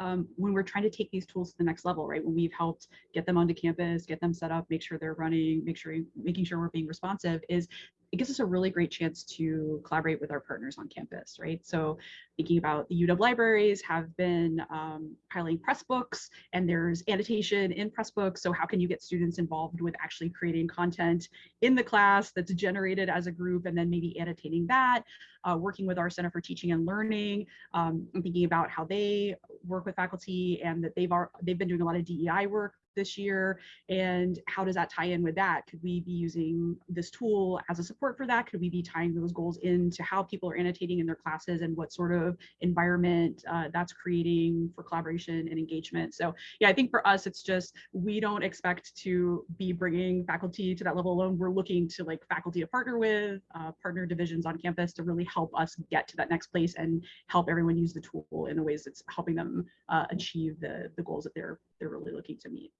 um, when we're trying to take these tools to the next level, right? When we've helped get them onto campus, get them set up, make sure they're running, make sure making sure we're being responsive is it gives us a really great chance to collaborate with our partners on campus, right? So thinking about the UW libraries have been um, piloting Pressbooks and there's annotation in Pressbooks. So how can you get students involved with actually creating content in the class that's generated as a group and then maybe annotating that, uh, working with our Center for Teaching and Learning, um, and thinking about how they work with faculty and that they've, are, they've been doing a lot of DEI work this year. And how does that tie in with that? Could we be using this tool as a support for that? Could we be tying those goals into how people are annotating in their classes and what sort of environment uh, that's creating for collaboration and engagement? So yeah i think for us it's just we don't expect to be bringing faculty to that level alone. We're looking to like faculty to partner with uh, partner divisions on campus to really help us get to that next place and help everyone use the tool in the ways that's helping them uh, achieve the the goals that they're they're really looking to meet